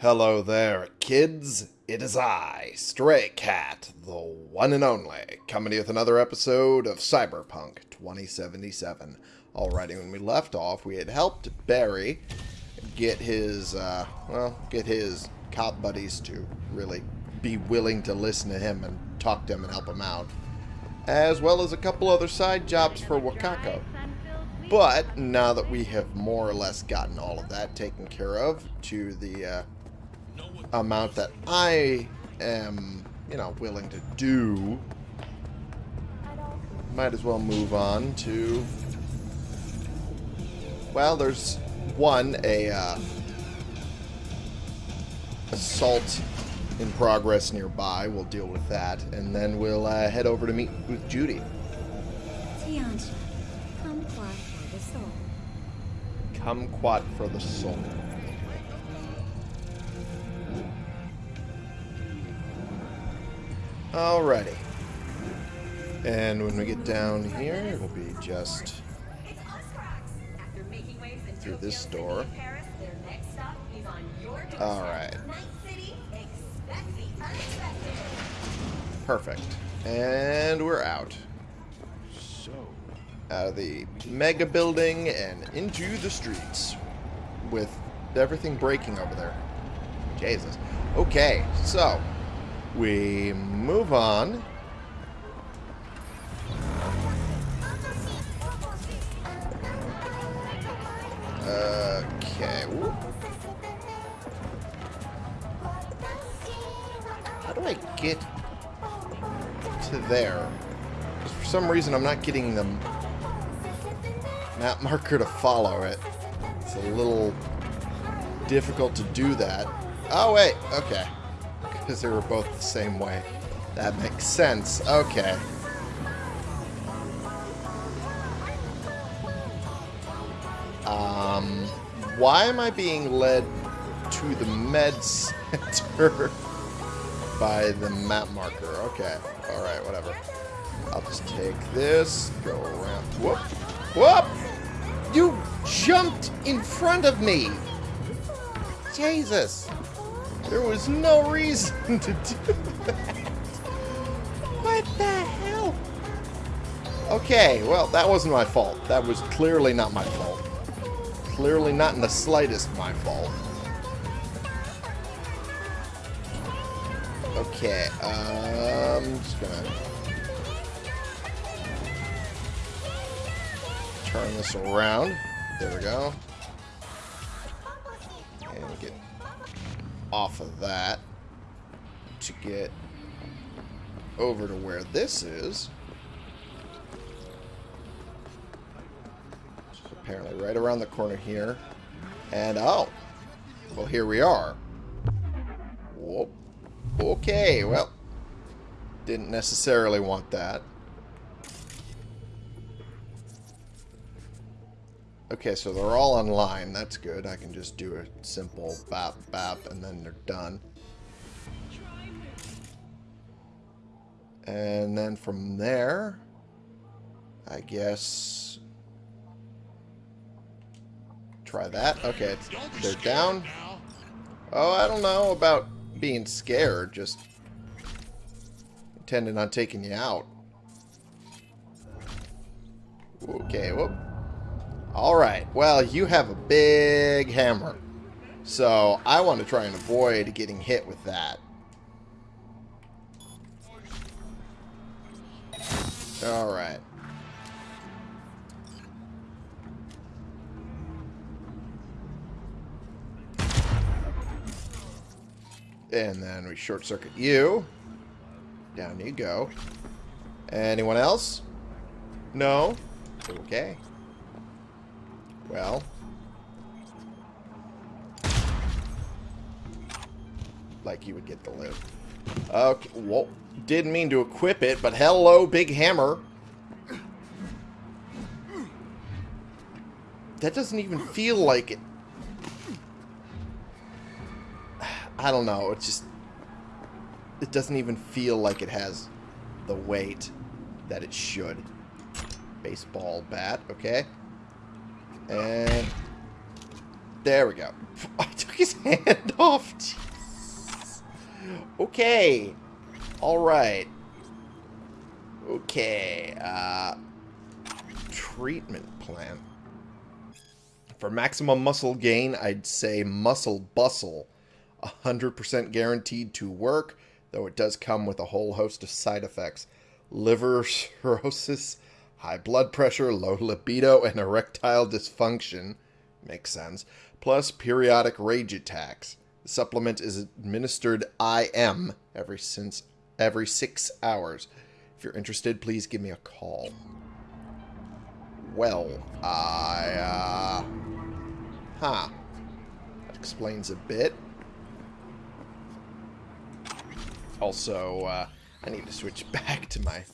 Hello there, kids. It is I, Stray Cat, the one and only, coming to you with another episode of Cyberpunk 2077. Alrighty, when we left off, we had helped Barry get his, uh, well, get his cop buddies to really be willing to listen to him and talk to him and help him out, as well as a couple other side jobs for Wakako. But now that we have more or less gotten all of that taken care of to the uh, amount that I am, you know, willing to do, might as well move on to. Well, there's one a uh, assault in progress nearby. We'll deal with that, and then we'll uh, head over to meet with Judy. Tianxia, kumquat for the soul. Kumquat for the soul. Alrighty. And when we get down here, it'll be just through this door. Alright. Perfect. And we're out. So, out of the mega building and into the streets with everything breaking over there. Jesus. Okay, so we move on. Okay. How do I get to there? 'Cause for some reason I'm not getting the map marker to follow it. It's a little difficult to do that. Oh, wait. Okay. Because they were both the same way. That makes sense. Okay. Um, why am I being led to the med center by the map marker? Okay. Alright, whatever. I'll just take this, go around. Whoop! Whoop! You jumped in front of me! Jesus! There was no reason to do that. What the hell? Okay, well, that wasn't my fault. That was clearly not my fault. Clearly not in the slightest my fault. Okay, um, just gonna turn this around. There we go. Off of that to get over to where this is. Apparently right around the corner here. And oh, well here we are. Whoop. Okay, well, didn't necessarily want that. Okay, so they're all online. That's good. I can just do a simple bap bap and then they're done. And then from there, I guess try that. Okay, it's, they're down. Oh, I don't know about being scared, just intending on taking you out. Okay, whoop. Alright, well, you have a big hammer. So, I want to try and avoid getting hit with that. Alright. And then we short circuit you. Down you go. Anyone else? No? Okay. Well. Like you would get the live. Okay, whoa. Didn't mean to equip it, but hello, big hammer. That doesn't even feel like it. I don't know, it's just... It doesn't even feel like it has the weight that it should. Baseball bat, okay. And there we go. I took his hand off. Jeez. Okay. Alright. Okay. Uh, treatment plan. For maximum muscle gain, I'd say Muscle Bustle. 100% guaranteed to work, though it does come with a whole host of side effects. Liver cirrhosis, high blood pressure, low libido, and erectile dysfunction. Makes sense. Plus periodic rage attacks. The supplement is administered IM every since every six hours. If you're interested, please give me a call. Well, I, uh... Huh. That explains a bit. Also, uh, I need to switch back to my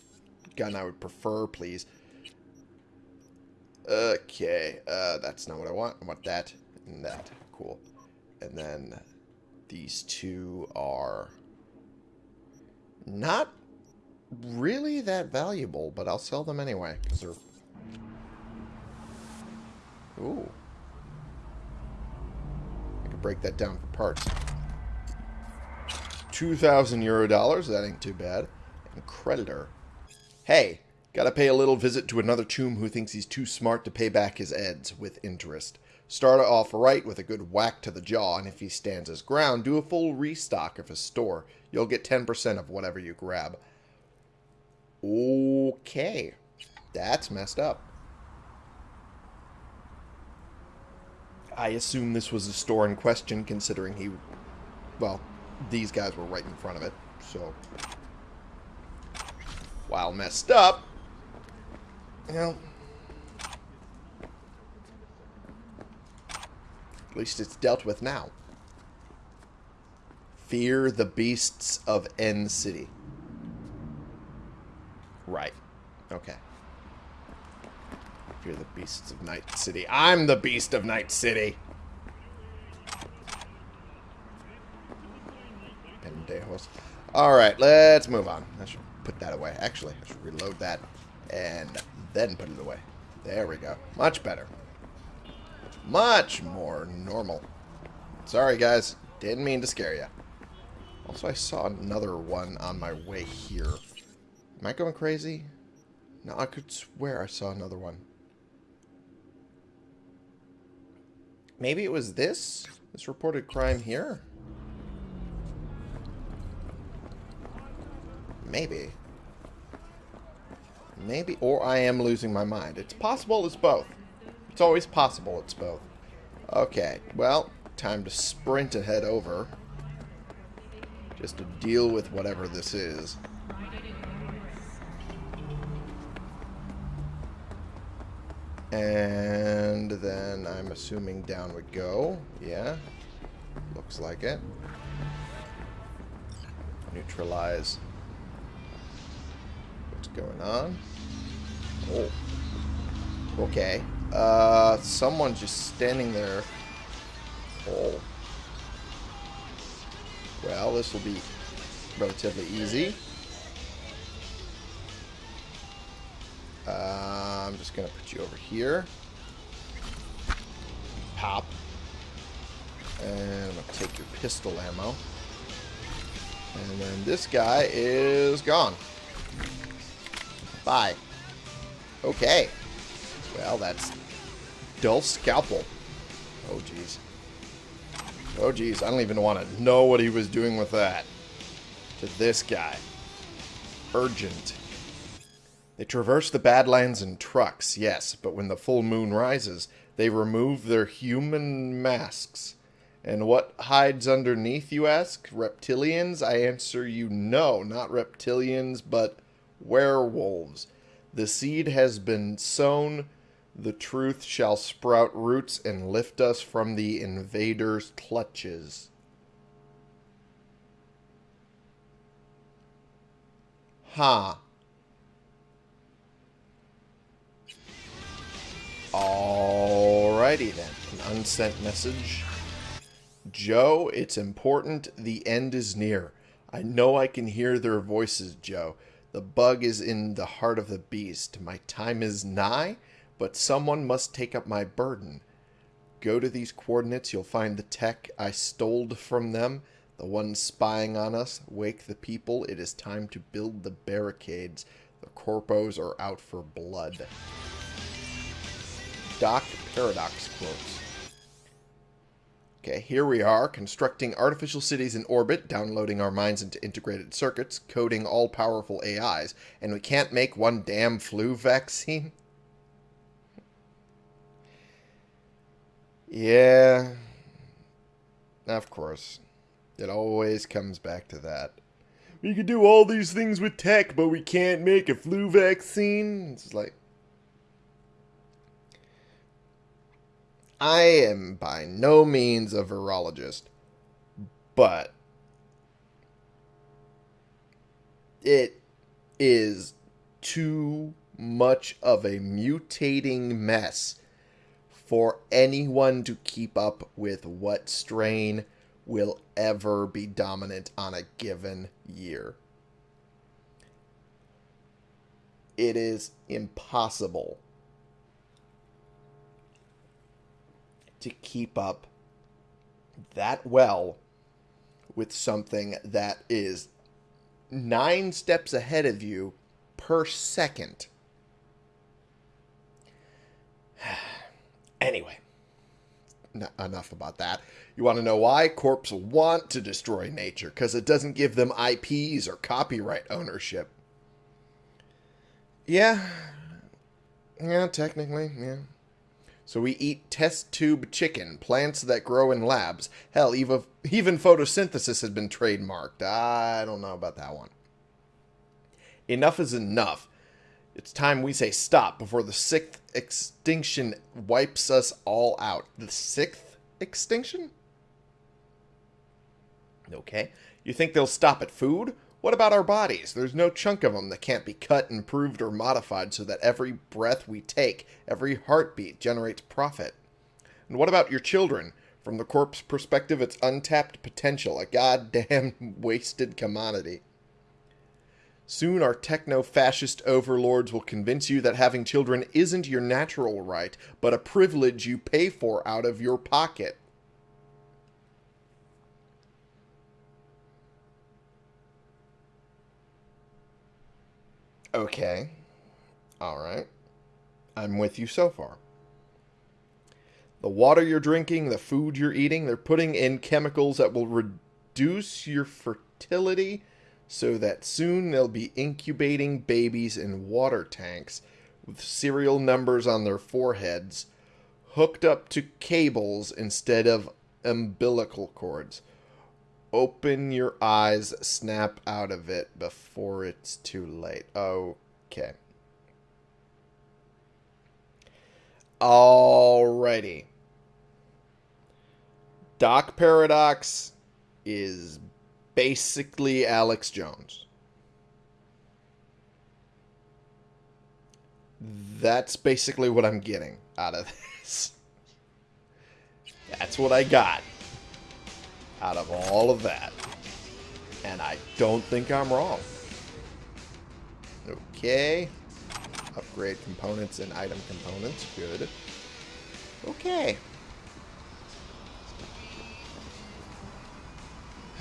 gun I would prefer, please. Okay, uh, that's not what I want. I want that and that. Cool. And then these two are not really that valuable, but I'll sell them anyway, because they're... Ooh. I could break that down for parts. 2,000 euro dollars, that ain't too bad. And creditor. Hey, gotta pay a little visit to another tomb who thinks he's too smart to pay back his eds with interest. Start off right with a good whack to the jaw, and if he stands his ground, do a full restock of his store. You'll get 10% of whatever you grab. Okay. That's messed up. I assume this was the store in question, considering he... Well, these guys were right in front of it, so... While messed up... You know... At least it's dealt with now. Fear the beasts of End City. Right. Okay. Fear the beasts of Night City. I'm the beast of Night City. Pendejos. Alright, let's move on. I should put that away. Actually, I should reload that and then put it away. There we go. Much better. Much more normal. Sorry, guys. Didn't mean to scare you. Also, I saw another one on my way here. Am I going crazy? No, I could swear I saw another one. Maybe it was this? This reported crime here? Maybe. Maybe, or I am losing my mind. It's possible it's both. It's always possible it's both. Okay, well, time to sprint and head over. Just to deal with whatever this is. And then I'm assuming down would go. Yeah. Looks like it. Neutralize what's going on. Oh. Okay. Uh, someone's just standing there. Oh. Well, this will be relatively easy. Uh, I'm just going to put you over here. Pop. And I'm going to take your pistol ammo. And then this guy is gone. Bye. Okay. Well, that's dull scalpel. Oh, jeez. Oh, jeez. I don't even want to know what he was doing with that. To this guy. Urgent. They traverse the Badlands in trucks, yes, but when the full moon rises, they remove their human masks. And what hides underneath, you ask? Reptilians? I answer you no, not reptilians, but werewolves. The seed has been sown, the truth shall sprout roots and lift us from the invader's clutches. Ha. Alrighty then. An unsent message. Joe, it's important. The end is near. I know I can hear their voices, Joe. The bug is in the heart of the beast. My time is nigh, but someone must take up my burden. go to these coordinates, you'll find the tech I stole from them. The ones spying on us. Wake the people. It is time to build the barricades. The corpos are out for blood. Doc Paradox quotes. Okay, here we are, constructing artificial cities in orbit, downloading our minds into integrated circuits, coding all-powerful AIs, and we can't make one damn flu vaccine? Yeah. Of course. It always comes back to that. We could do all these things with tech, but we can't make a flu vaccine. It's like. I am by no means a virologist, but it is too much of a mutating mess for anyone to keep up with what strain will ever be dominant on a given year. It is impossible to keep up that well with something that is nine steps ahead of you per second. anyway, n- enough about that. You want to know why? Corps want to destroy nature because it doesn't give them IPs or copyright ownership. Yeah. Yeah, technically, yeah. So we eat test tube chicken, plants that grow in labs. Hell, even, even photosynthesis has been trademarked. I don't know about that one. Enough is enough. It's time we say stop before the sixth extinction wipes us all out. The sixth extinction? Okay. You think they'll stop at food? What about our bodies? There's no chunk of them that can't be cut, improved, or modified so that every breath we take, every heartbeat generates profit. And what about your children? From the corpse perspective, it's untapped potential, a goddamn wasted commodity. Soon our techno-fascist overlords will convince you that having children isn't your natural right, but a privilege you pay for out of your pocket. Okay. Alright. I'm with you so far. The water you're drinking, the food you're eating, they're putting in chemicals that will reduce your fertility so that soon they'll be incubating babies in water tanks with serial numbers on their foreheads hooked up to cables instead of umbilical cords. Open your eyes, snap out of it before it's too late. Okay. Alrighty. Doc Paradox is basically Alex Jones. That's basically what I'm getting out of this. That's what I got out of all of that. And I don't think I'm wrong. Okay. Upgrade components and item components. Good. Okay.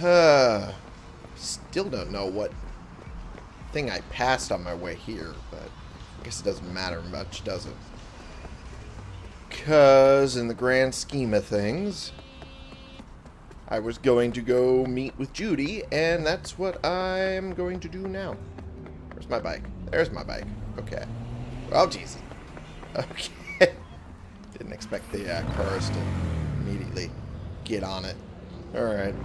Uh, still don't know what thing I passed on my way here, but I guess it doesn't matter much, does it? Because in the grand scheme of things, I was going to go meet with Judy, and that's what I'm going to do now. Where's my bike? There's my bike. Okay. Oh, Jesus. Okay. Didn't expect the uh, cars to immediately get on it. Alright.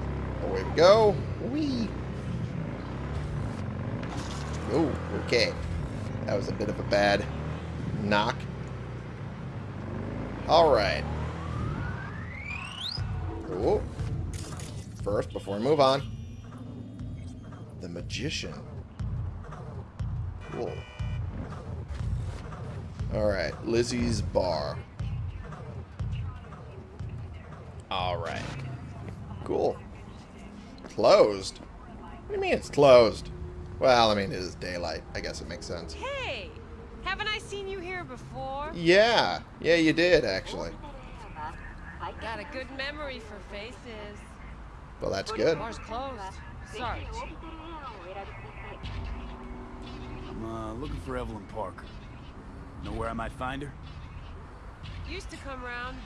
Away we go. Whee! Oh, okay. That was a bit of a bad knock. Alright. Oh. First, before we move on. The Magician. Cool. Alright, Lizzie's Bar. Alright. Cool. Closed? What do you mean it's closed? Well, I mean, it is daylight. I guess it makes sense. Hey! Haven't I seen you here before? Yeah. Yeah, you did, actually. I got a good memory for faces. Well, that's good. Bar's I'm uh, looking for Evelyn Parker. Know where I might find her? Used to come round.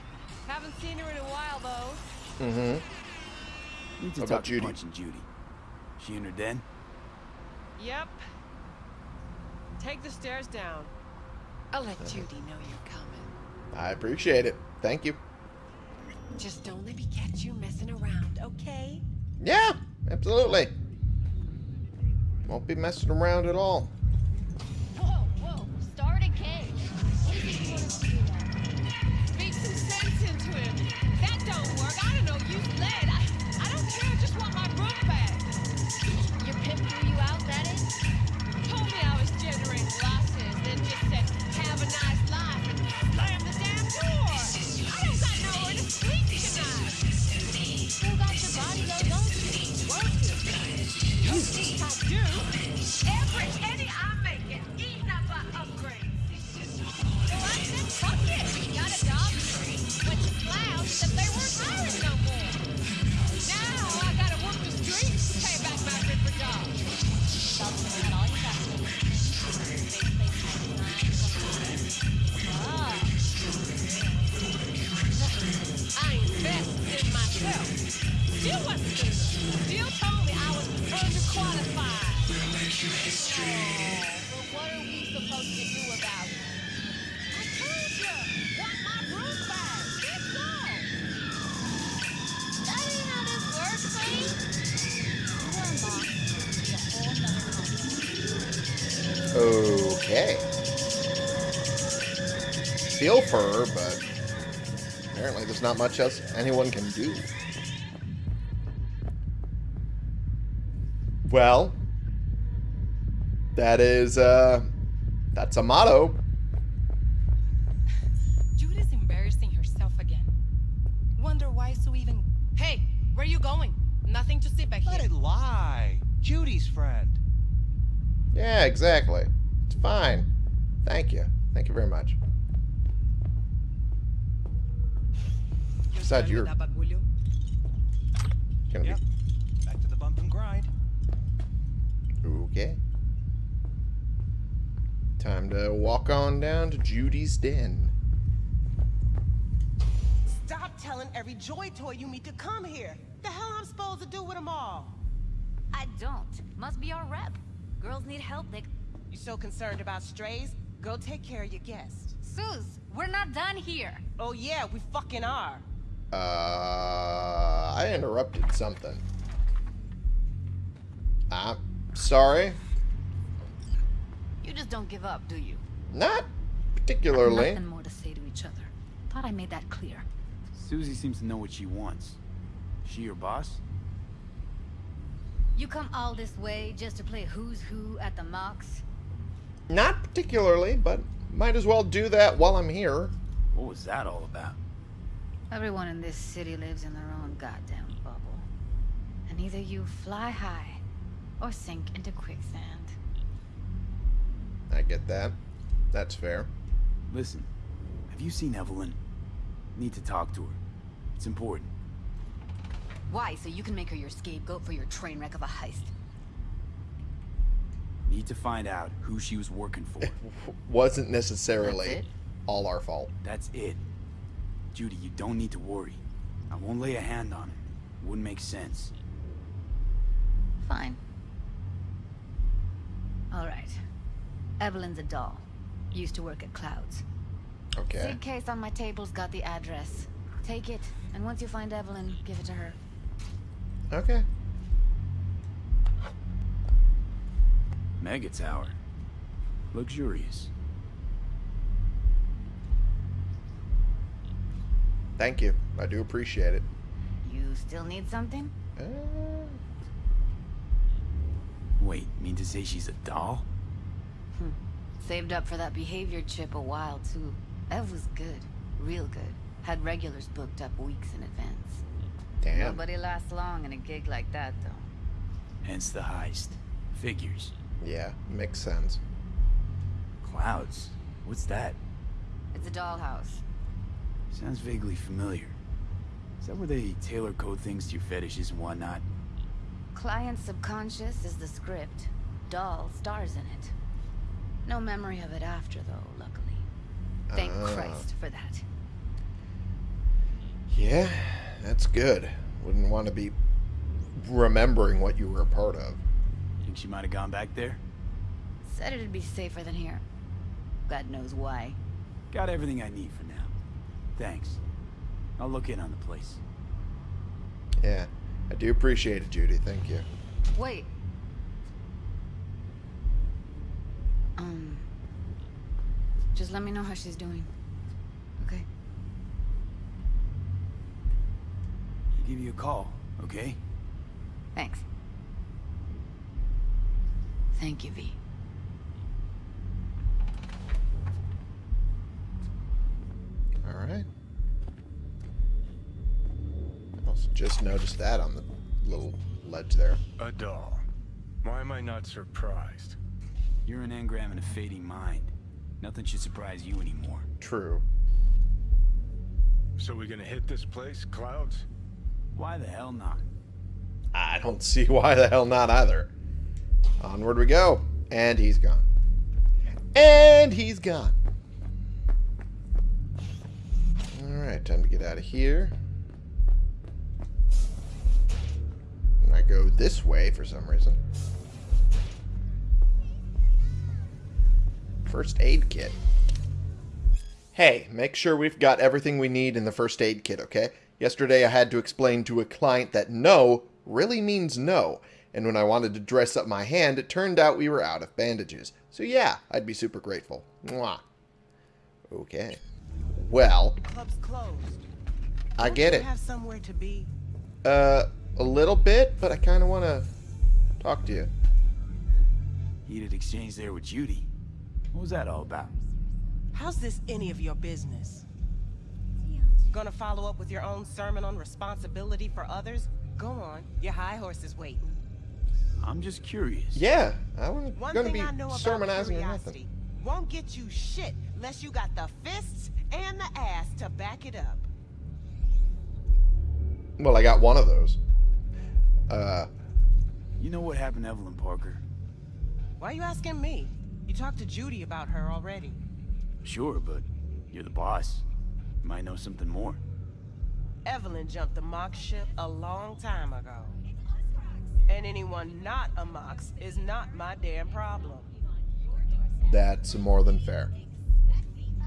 Haven't seen her in a while, though. Mm-hmm. Need to What talk about to Judy? Punch and Judy. She in her den? Yep. Take the stairs down. I'll let Judy know you're coming. I appreciate it. Thank you. Just don't let me catch you messing around, okay? Yeah, absolutely. Won't be messing around at all. Whoa, whoa, start a cage. What is it you want us to do now? Speak some sense into him. That don't work. I don't know. Use lead. I, I don't care. I just want my room back. Your pimp threw you out, that is? Much else anyone can do. Well, that is, uh, that's a motto. Judy's embarrassing herself again. Wonder why Sue even. Hey, where you going? Nothing to see back Let here. it lie. Judy's friend. Yeah, exactly. It's fine. Thank you. Thank you very much. Besides, you're Done with that bagulho? gonna Yep. Back to the bump and grind. okay. Time to walk on down to Judy's den. Stop telling every joy toy you meet to come here. The hell I'm supposed to do with them all? I don't. Must be our rep. Girls need help, they... You so concerned about strays? Go take care of your guest. Sus, we're not done here. Oh yeah, we fucking are. Uh, I interrupted something. I'm sorry. You just don't give up, do you? Not particularly. Nothing more to say to each other. Thought I made that clear. Susie seems to know what she wants. She your boss? You come all this way just to play who's who at the Mox? Not particularly, but might as well do that while I'm here. What was that all about? Everyone in this city lives in their own goddamn bubble. And either you fly high or sink into quicksand. I get that. That's fair. Listen, have you seen Evelyn? Need to talk to her. It's important. Why? So you can make her your scapegoat for your train wreck of a heist. Need to find out who she was working for. Wasn't necessarily all our fault. That's it. Judy, you don't need to worry. I won't lay a hand on it. Wouldn't make sense. Fine. All right. Evelyn's a doll. Used to work at Clouds. Okay. Sig case on my table's got the address. Take it, and once you find Evelyn, give it to her. Okay. Mega Tower. Luxurious. Thank you. I do appreciate it. You still need something? Uh, Wait, mean to say she's a doll? Saved up for that behavior chip a while, too. Ev was good. Real good. Had regulars booked up weeks in advance. damn. Nobody lasts long in a gig like that, though. Hence the heist. Figures. Yeah, makes sense. Clouds. What's that? It's a dollhouse. Sounds vaguely familiar. Is that where they tailor code things to your fetishes and whatnot? Client subconscious is the script. Doll stars in it. No memory of it after, though, luckily. Thank Ah. Christ for that. Yeah, that's good. Wouldn't want to be remembering what you were a part of. Think she might have gone back there? Said it'd be safer than here. God knows why. Got everything I need for now. Thanks. I'll look in on the place. Yeah, I do appreciate it, Judy. Thank you. Wait. Um. Just let me know how she's doing. Okay? I'll give you a call, okay? Thanks. Thank you, V. All right. Also just noticed that on the little ledge there. A doll. Why am I not surprised? You're an engram in a fading mind. Nothing should surprise you anymore. True. So we're gonna hit this place, Clouds? Why the hell not? I don't see why the hell not either. Onward we go. And he's gone. And he's gone. Alright, time to get out of here. And I go this way for some reason. First aid kit. Hey, make sure we've got everything we need in the first aid kit, okay? Yesterday I had to explain to a client that no really means no. And when I wanted to dress up my hand, it turned out we were out of bandages. So yeah, I'd be super grateful. Mwah. Okay. Well, club's closed. I get it. have somewhere to be? Uh, a little bit, but I kind of want to talk to you. Heated exchange there with Judy. What was that all about? How's this any of your business? Gonna follow up with your own sermon on responsibility for others? Go on, your high horse is waiting. I'm just curious. Yeah, I wasn't One going to thing be I know sermonizing or nothing. curiosity won't get you shit unless you got the fists and the ass to back it up. Well, I got one of those. Uh, You know what happened to Evelyn Parker? Why are you asking me? You talked to Judy about her already. Sure, but you're the boss. You might know something more. Evelyn jumped the Mox ship a long time ago. And anyone not a Mox is not my damn problem. that's more than fair.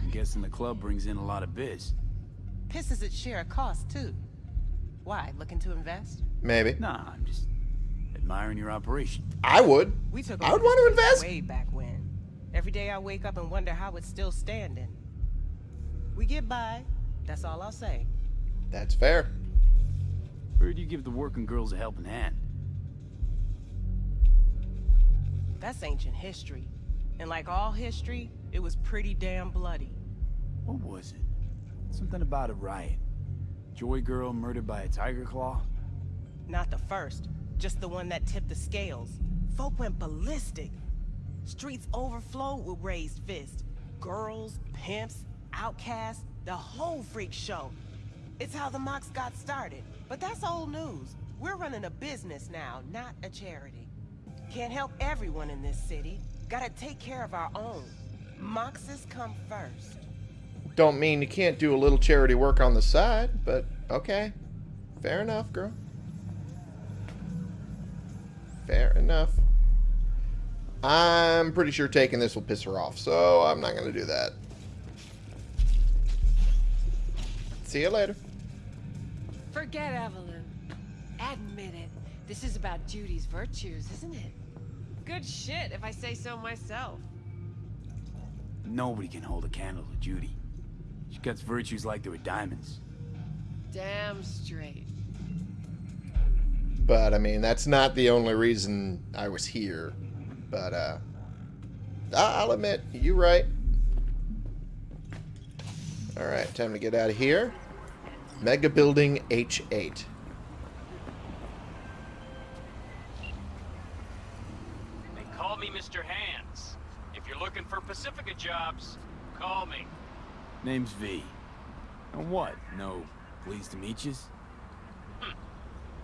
I'm guessing the club brings in a lot of biz. Pisses its share of cost, too. Why, looking to invest? Maybe. Nah, I'm just admiring your operation. I would. We took I would want to invest. way back when. Every day I wake up and wonder how it's still standing. We get by. That's all I'll say. That's fair. Heard you give the working girls a helping hand. That's ancient history. And like all history, it was pretty damn bloody. What was it? Something about a riot. Joy girl murdered by a Tyger Claw? Not the first, just the one that tipped the scales. Folk went ballistic. Streets overflowed with raised fists. Girls, pimps, outcasts, the whole freak show. It's how the Mox got started. But that's old news. We're running a business now, not a charity. Can't help everyone in this city. Gotta take care of our own. Moxes come first. Don't mean you can't do a little charity work on the side, but okay. Fair enough, girl. Fair enough. I'm pretty sure taking this will piss her off, so I'm not going to do that. See you later. Forget Evelyn. Admit it. This is about Judy's virtues, isn't it? Good shit, if I say so myself. Nobody can hold a candle to Judy. She cuts virtues like they were diamonds. Damn straight. But, I mean, that's not the only reason I was here. But, uh... I- I'll admit, you're right. Alright, time to get out of here. Mega Building H8. They call me Mr. Hands. If you're looking for Pacifica jobs, call me. Name's V. And what? No, pleased to meet yous? Hmm.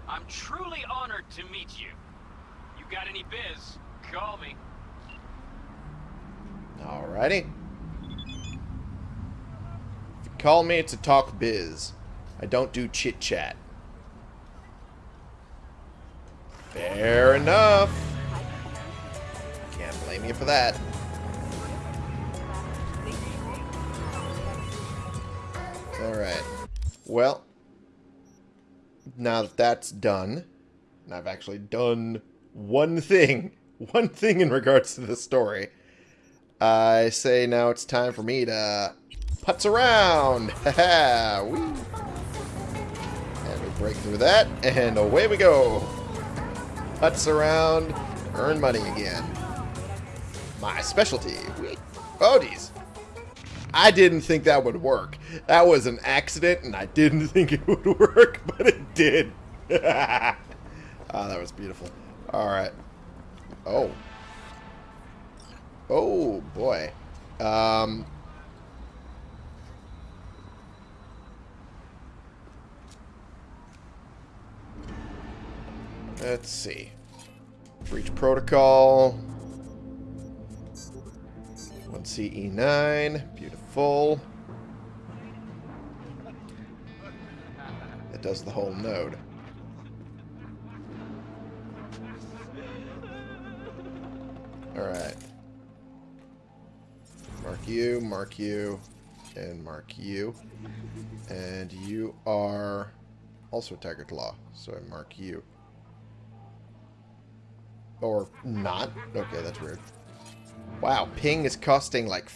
I'm truly honored to meet you. You got any biz, call me. Alrighty. If you call me it's a talk biz, I don't do chit chat. Fair enough. Can't blame you for that. Alright. Well, now that that's done, and I've actually done one thing, one thing in regards to the story, I say now it's time for me to putz around. Ha. And we break through that, and away we go. Putz around, earn money again. My specialty. Oh, geez. I didn't think that would work. That was an accident, and I didn't think it would work, but it did. ah, that was beautiful. All right. Oh. Oh, boy. Um... Let's see. Breach protocol. 1CE9. Beautiful. That does the whole node. Alright. Mark you, mark you, and mark you. And you are also Tyger Claw, so I mark you. Or not. Okay, that's weird. Wow, ping is costing like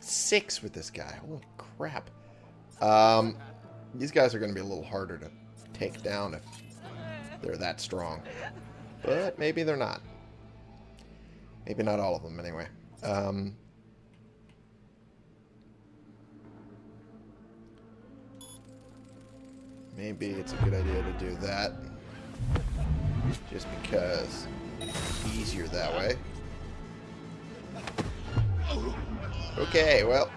six with this guy. Holy crap. Um, these guys are going to be a little harder to take down if they're that strong. But maybe they're not. Maybe not all of them, anyway. Um, maybe it's a good idea to do that. Just because it's easier that way. Okay, well.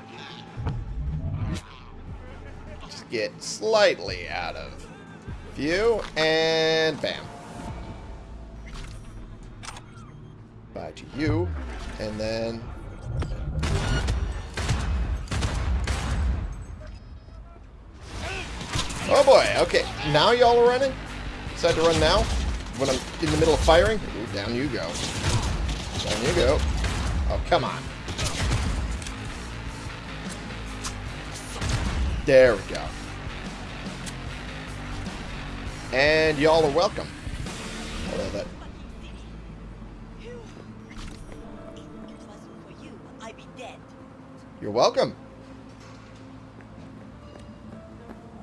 Just get slightly out of view, and bam. Bye to you, and then... Oh boy, okay. Now y'all are running? Decide to run now? When I'm in the middle of firing? Ooh, down you go. Down you go. Oh, come on. There we go. And y'all are welcome. Although that... You're welcome.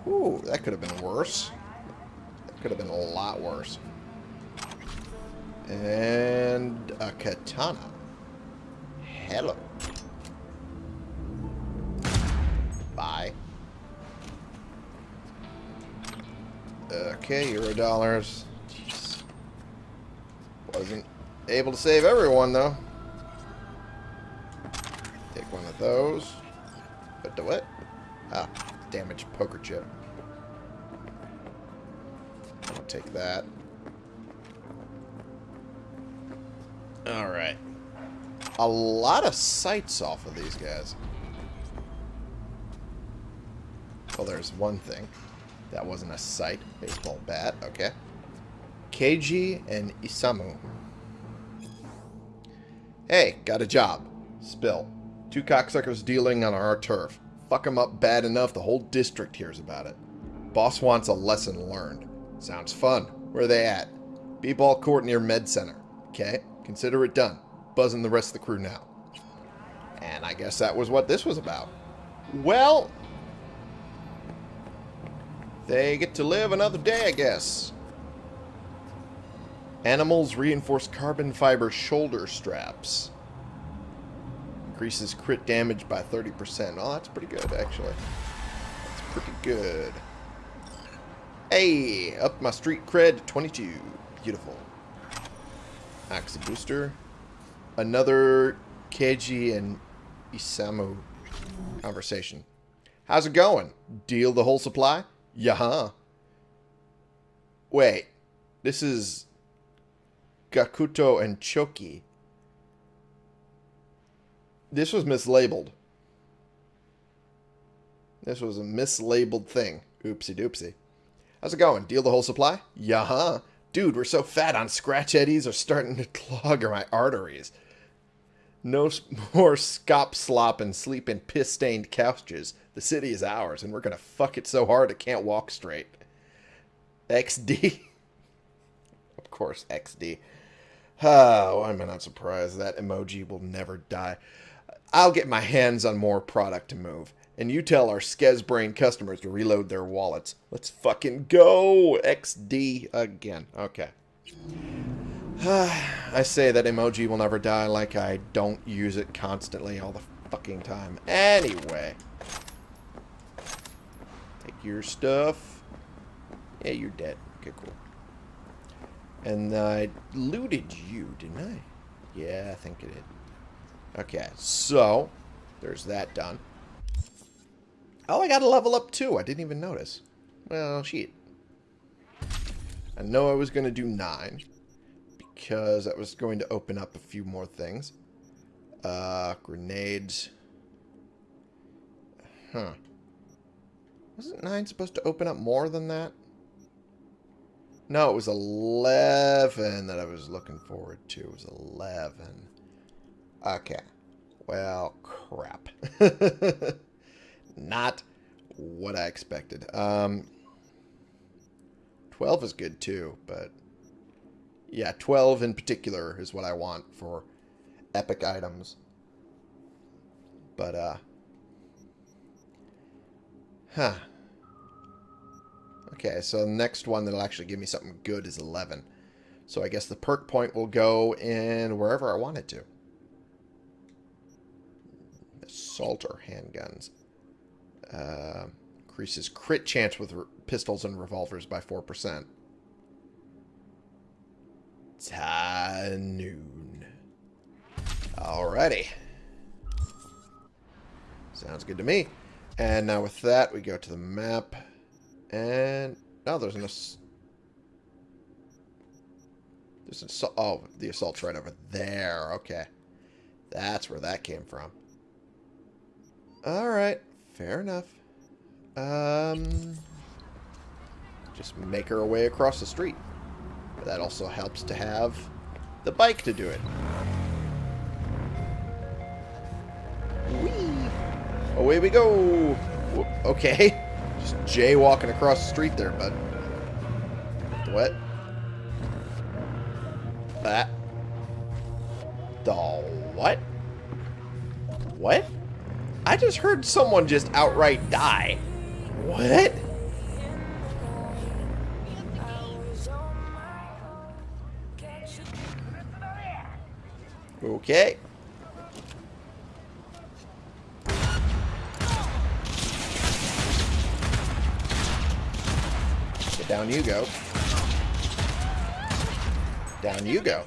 Ooh, that could have been worse. That could have been a lot worse. And a katana. Hello. Bye. Okay, euro dollars. Jeez. Wasn't able to save everyone, though. Take one of those. But do what? Ah, damaged poker chip. I'll take that. Alright. A lot of sights off of these guys. Well, there's one thing. That wasn't a sight. Baseball bat. Okay. Keiji and Isamu. Hey, got a job. Spill. Two cocksuckers dealing on our turf. Fuck them up bad enough the whole district hears about it. Boss wants a lesson learned. Sounds fun. Where they at? B-ball court near Med Center. Okay, consider it done. Buzzing the rest of the crew now. And I guess that was what this was about. Well, they get to live another day, I guess. Animals reinforce carbon fiber shoulder straps. Increases crit damage by 30%. Oh, that's pretty good, actually. That's pretty good. Hey, up my street cred to 22. Beautiful. Axe booster. Another Keiji and Isamu conversation. How's it going? Deal the whole supply? Yeah. Wait. This is Gakuto and Choki. This was mislabeled. This was a mislabeled thing. Oopsie doopsie. How's it going? Deal the whole supply? Huh? Dude, we're so fat on scratch eddies are starting to clog my arteries. No more scop slop and sleep in piss stained couches. The city is ours, and we're gonna fuck it so hard it can't walk straight. XD. of course, XD. Oh, why am I not surprised? That emoji will never die. I'll get my hands on more product to move. And you tell our Skez customers to reload their wallets. Let's fucking go! XD again. Okay. I say that emoji will never die like I don't use it constantly all the fucking time. Anyway. Take your stuff. Yeah, you're dead. Okay, cool. And I looted you, didn't I? Yeah, I think I did. Okay, so there's that done. Oh, I got a level up too. I didn't even notice. Well, shit. I know I was going to do 9 because that was going to open up a few more things. Uh, grenades. Huh. Wasn't 9 supposed to open up more than that? No, it was 11 that I was looking forward to. It was 11. Okay. Well, crap. Not what I expected. Um, 12 is good too, but yeah, 12 in particular is what I want for epic items. But, uh, huh. Okay, so the next one that'll actually give me something good is 11. So I guess the perk point will go in wherever I want it to. Assaulter handguns. Uh, increases crit chance with pistols and revolvers by 4%. Ta noon. Alrighty. Sounds good to me. And now with that, we go to the map. And... Oh, there's an... ass- There's an assault... Oh, the assault's right over there. Okay. That's where that came from. Alright. Fair enough. Um... Just make her way across the street. But that also helps to have the bike to do it. Whee! Away we go! Okay. Just jaywalking across the street there, bud. What? That. The what? What? I just heard someone just outright die. What? Okay. Down you go. Down you go.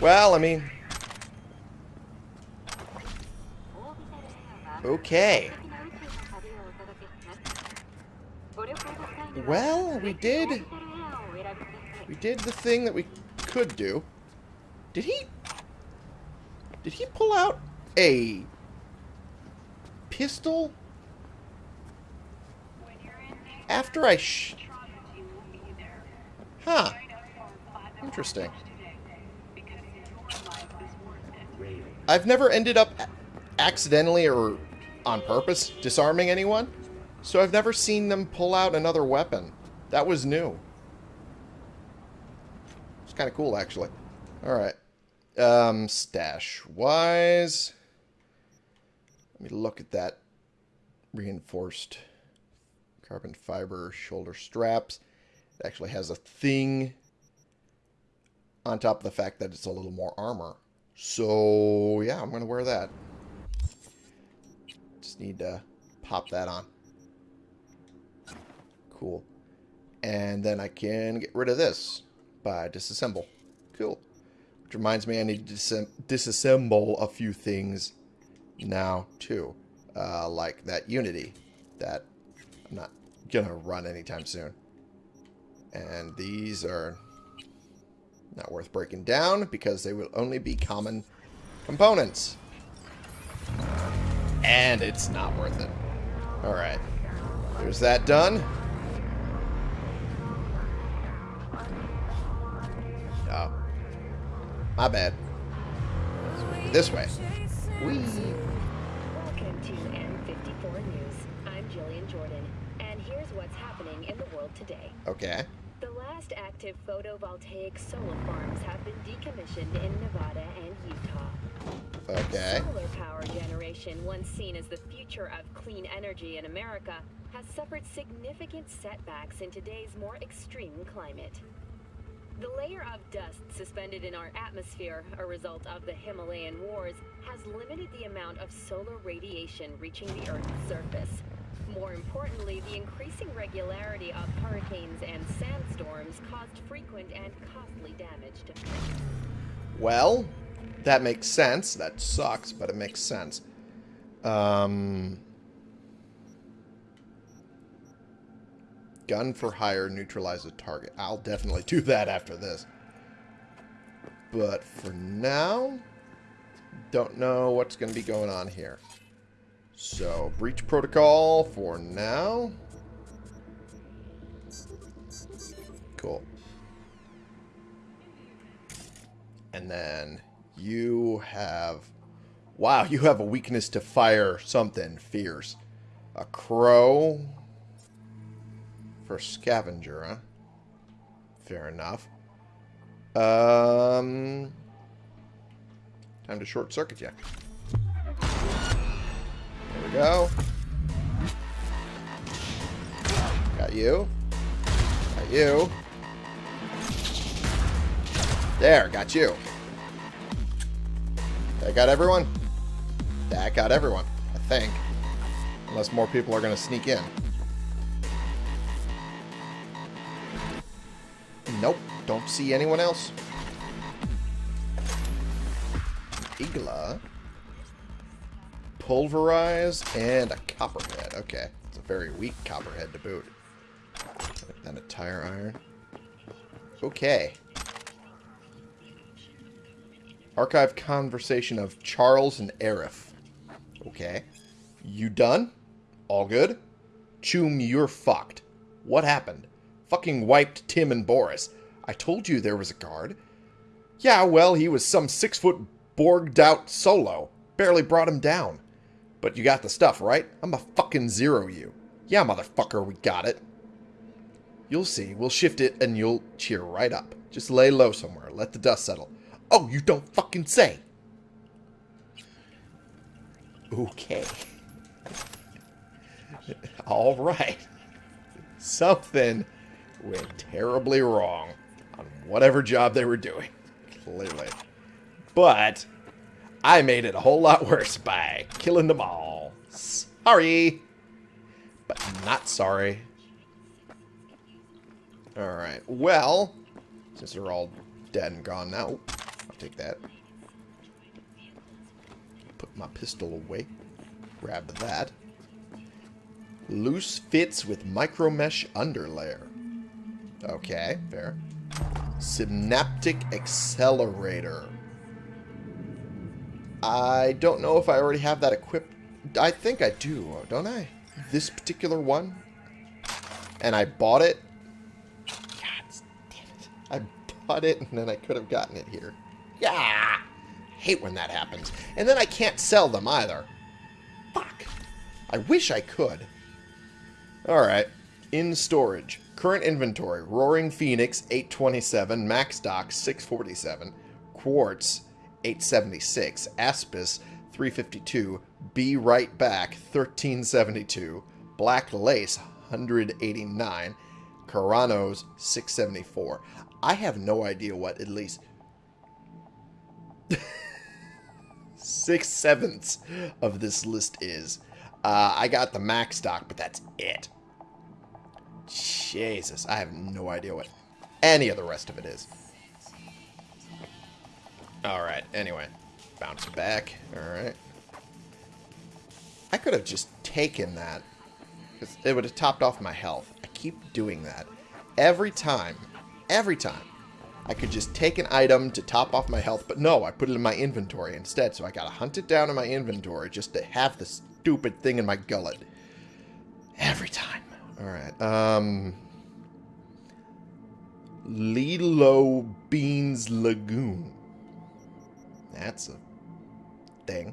Well, I mean... Okay. Well, we did... We did the thing that we could do. Did he... Did he pull out a... Pistol? After I sh... Huh. Interesting. I've never ended up accidentally or on purpose disarming anyone, so I've never seen them pull out another weapon. That was new. It's kind of cool, actually. Alright. Um, stash-wise... Let me look at that reinforced carbon fiber shoulder straps. It actually has a thing on top of the fact that it's a little more armor. So, yeah, I'm going to wear that. Just need to pop that on. Cool. And then I can get rid of this by disassemble. Cool. Which reminds me I need to disem- disassemble a few things now, too. Uh, like that Unity that I'm not going to run anytime soon. And these are not worth breaking down because they will only be common components. And it's not worth it. Alright. There's that done. Oh. My bad. This way. Whee. Welcome to N54 News. I'm Jillian Jordan, and here's what's happening in the world today. Okay. The last active photovoltaic solar farms have been decommissioned in Nevada and Utah. Okay. Solar power generation, once seen as the future of clean energy in America, has suffered significant setbacks in today's more extreme climate. The layer of dust suspended in our atmosphere, a result of the Himalayan wars, has limited the amount of solar radiation reaching the Earth's surface. More importantly, the increasing regularity of hurricanes and sandstorms caused frequent and costly damage to. Well, that makes sense. That sucks, but it makes sense. Um, gun for hire neutralize a target. I'll definitely do that after this. But for now, don't know what's going to be going on here. So, breach protocol for now. Cool. And then you have... Wow, you have a weakness to fire something fierce. A crow for scavenger, huh? Fair enough. Um, time to short circuit you. There we go. Got you. Got you. There, got you. That got everyone? That got everyone, I think. Unless more people are going to sneak in. Nope, don't see anyone else. Igla. Pulverize and a copperhead. Okay, it's a very weak copperhead to boot. And a tire iron. Okay. Archive conversation of Charles and Arif. Okay. You done? All good? Choom, you're fucked. What happened? Fucking wiped Tim and Boris. I told you there was a guard. Yeah, well, he was some six-foot borged out solo. Barely brought him down. But you got the stuff, right? I'm a fucking zero you. Yeah, motherfucker, we got it. You'll see. We'll shift it and you'll cheer right up. Just lay low somewhere. Let the dust settle. Oh, you don't fucking say. Okay. All right. Something went terribly wrong on whatever job they were doing. Clearly. But I made it a whole lot worse by killing them all. Sorry. But not sorry. Alright. Well, since they're all dead and gone now, take that. Put my pistol away. Grab that. Loose fits with micromesh underlayer. Okay, fair. Synaptic accelerator. I don't know if I already have that equipped. I think I do, don't I? This particular one? And I bought it? God damn it. I bought it and then I could have gotten it here. Yeah! Hate when that happens. And then I can't sell them either. Fuck. I wish I could. Alright. In storage. Current inventory. Roaring Phoenix, 827. MaxDoc, 647. Quartz, 876. Aspis, 352. Be Right Back, 1372. Black Lace, 189. Caranos, 674. I have no idea what at least six sevenths of this list is. Uh, I got the max stock, but that's it. Jesus, I have no idea what any of the rest of it is. Alright, anyway. Bounce back. Alright. I could have just taken that. Because it would have topped off my health. I keep doing that. every time, every time, I could just take an item to top off my health, but no, I put it in my inventory instead, so I gotta hunt it down in my inventory just to have the stupid thing in my gullet. Every time. Alright, um... Lilo Beans Lagoon. That's a thing.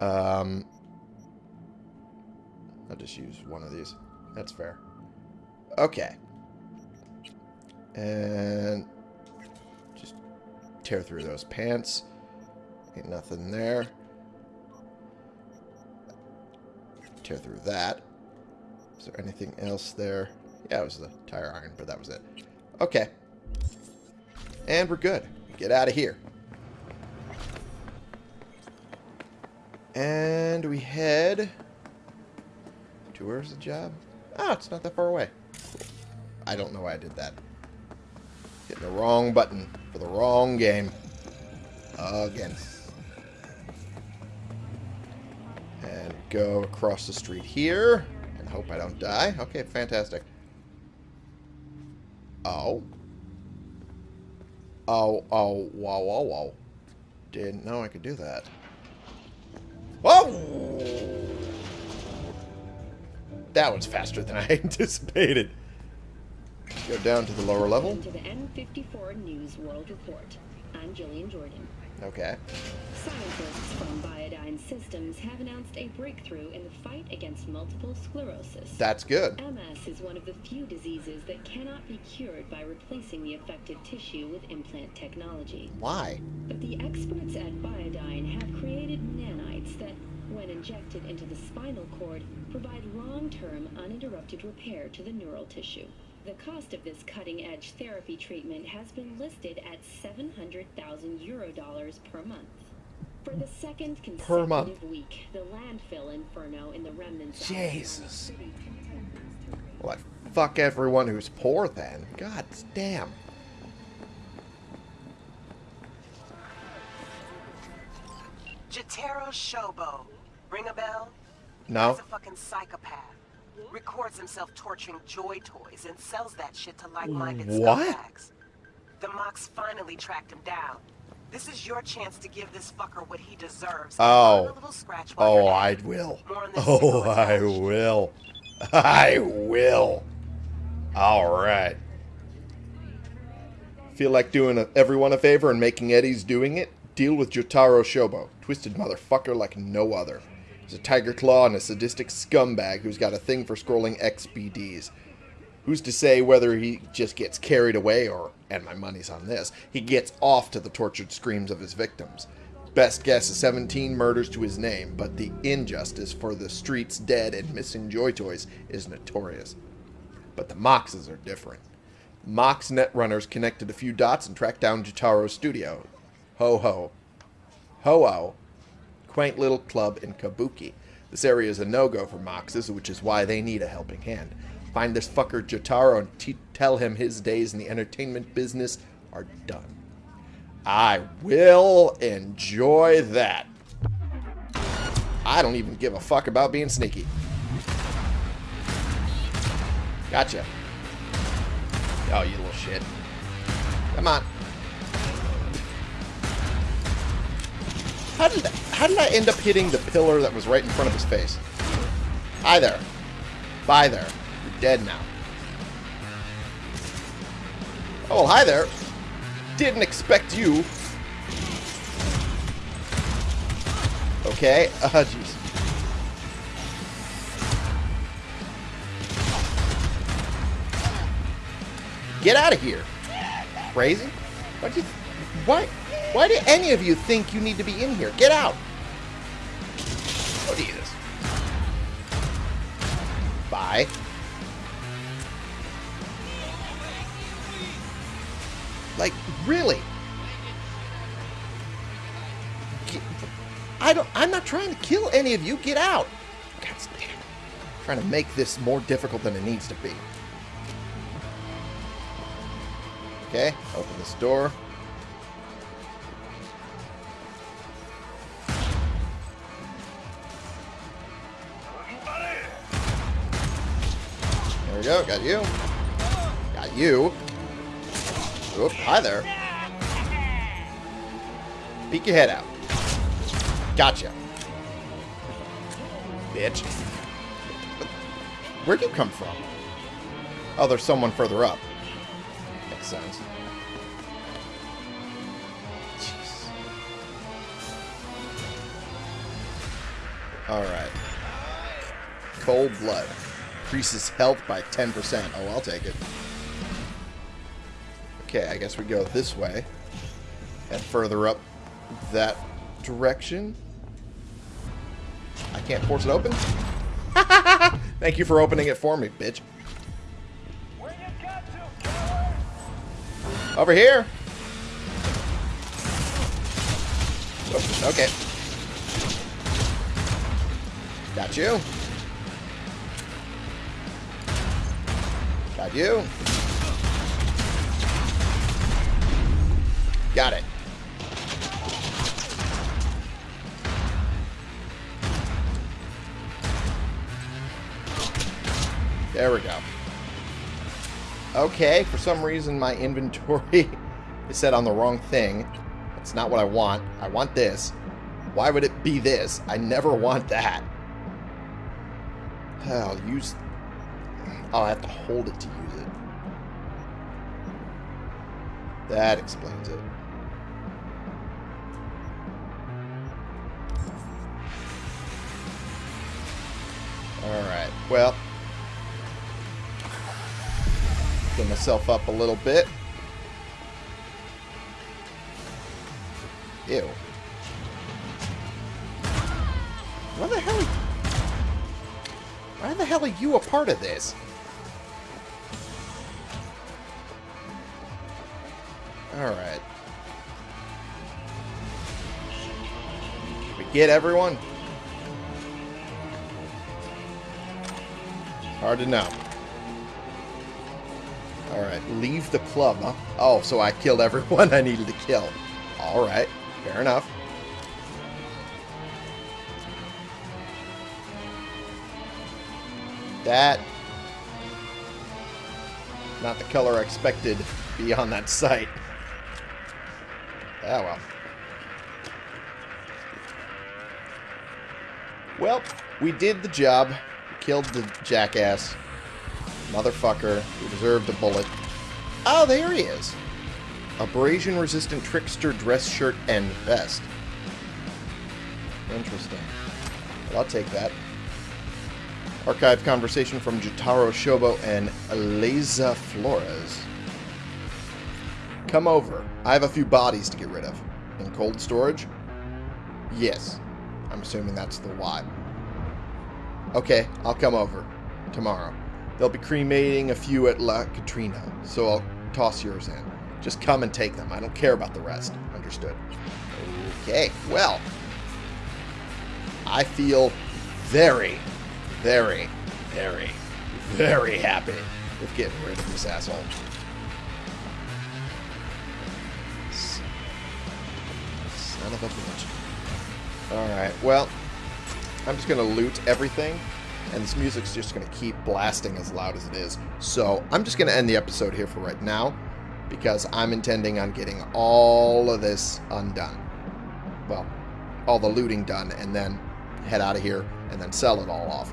Um, I'll just use one of these. That's fair. Okay. And tear through those pants. Ain't nothing there. Tear through that. Is there anything else there? Yeah, it was the tire iron, but that was it. Okay. And we're good. Get out of here. And we head to where's the job? Oh, it's not that far away. I don't know why I did that. Hitting the wrong button for the wrong game. Again. And go across the street here. And hope I don't die. Okay, fantastic. Oh. Oh, oh, whoa, whoa, whoa. Didn't know I could do that. Whoa! That was faster than I anticipated. Go down to the lower level. To the N54 News World Report. I'm Jillian Jordan. Okay. Scientists from Biodyne Systems have announced a breakthrough in the fight against multiple sclerosis. That's good. MS is one of the few diseases that cannot be cured by replacing the affected tissue with implant technology. Why? But the experts at Biodyne have created nanites that, when injected into the spinal cord, provide long-term uninterrupted repair to the neural tissue. The cost of this cutting-edge therapy treatment has been listed at 700,000 euro dollars per month. For the second Per month. consecutive week, the landfill inferno in the remnants of Jesus. Well, I fuck everyone who's poor then. God damn. Jotaro Shobo. Ring a bell? No. He's a fucking psychopath. Records himself torturing joy toys and sells that shit to like-minded scumbags. The Mox finally tracked him down. This is your chance to give this fucker what he deserves. Oh. Scratch Oh, I will. More on this Oh, I will. I will. Alright. Feel like doing a, everyone a favor and making Eddie's doing it? Deal with Jotaro Shobo. Twisted motherfucker like no other. A Tyger Claw and a sadistic scumbag who's got a thing for scrolling XBDs. Who's to say whether he just gets carried away or, and my money's on this, he gets off to the tortured screams of his victims. Best guess is 17 murders to his name, but the injustice for the streets dead and missing joy toys is notorious. But the Moxes are different. Mox netrunners connected a few dots and tracked down Jotaro's studio. Ho ho. Ho oh. Quaint little club in Kabuki. This area is a no-go for Moxes, which is why they need a helping hand. Find this fucker Jotaro and tell him his days in the entertainment business are done. I will enjoy that. I don't even give a fuck about being sneaky. Gotcha. Oh, you little shit. Come on. How did I, how did I end up hitting the pillar that was right in front of his face? Hi there. Bye there. You're dead now. Oh, well, hi there. Didn't expect you. Okay. Uh, jeez. Get out of here. Crazy? You, why, why do any of you think you need to be in here? Get out. Oh, Jesus. Bye. Like, really? Get- I don't, I'm not trying to kill any of you. Get out. God damn. trying to make this more difficult than it needs to be. Okay, open this door. Go, got you. Got you. Oop, hi there. Peek your head out. Gotcha. Bitch. Where'd you come from? Oh, there's someone further up. Makes sense. Jeez. Alright. Cold blood. Increases health by 10%. Oh, I'll take it. Okay, I guess we go this way. And further up that direction. I can't force it open? Thank you for opening it for me, bitch. Over here. Oops, okay. Got you. You. Got it. There we go. Okay, for some reason my inventory is set on the wrong thing. That's not what I want. I want this. Why would it be this? I never want that. I'll use... Oh, I have to hold it to That explains it. Alright, well... Get myself up a little bit. Ew. Why the hell... Why the hell are you a part of this? Alright. We get everyone? Hard to know. Alright, leave the club, huh? Oh, so I killed everyone I needed to kill. Alright, fair enough. That... Not the color I expected to be on that site. Ah, well. Well, we did the job. Killed the jackass. Motherfucker who deserved a bullet. Oh, there he is. Abrasion-resistant trickster dress shirt and vest. Interesting. Well, I'll take that. Archive conversation from Jotaro Shobo and Eliza Flores. Come over. I have a few bodies to get rid of. In cold storage? Yes. I'm assuming that's the why. Okay, I'll come over. Tomorrow. They'll be cremating a few at La Katrina, so I'll toss yours in. Just come and take them. I don't care about the rest. Understood. Okay, well. I feel very, very, very, very happy with getting rid of this asshole. Alright, well, I'm just going to loot everything, and this music's just going to keep blasting as loud as it is. So I'm just going to end the episode here for right now, because I'm intending on getting all of this undone. Well, all the looting done, and then head out of here, and then sell it all off.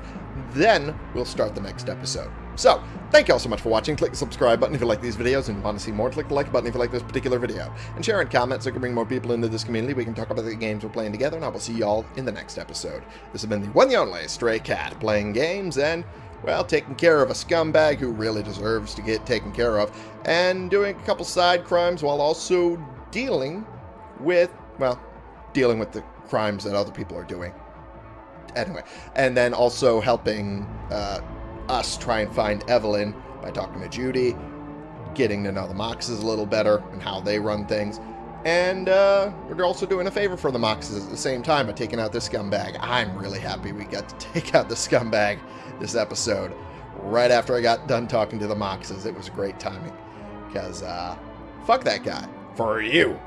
Then we'll start the next episode. So, thank you all so much for watching. Click the subscribe button if you like these videos and want to see more. Click the like button if you like this particular video. And share and comment so we can bring more people into this community. We can talk about the games we're playing together, and I will see you all in the next episode. This has been the one and only Stray Cat, playing games and, well, taking care of a scumbag who really deserves to get taken care of, and doing a couple side crimes while also dealing with, well, dealing with the crimes that other people are doing. Anyway, and then also helping uh, us try and find Evelyn by talking to Judy, getting to know the Moxes a little better and how they run things. And uh, we're also doing a favor for the Moxes at the same time by taking out this scumbag. I'm really happy we got to take out the scumbag this episode right after I got done talking to the Moxes. It was great timing because uh, fuck that guy for you.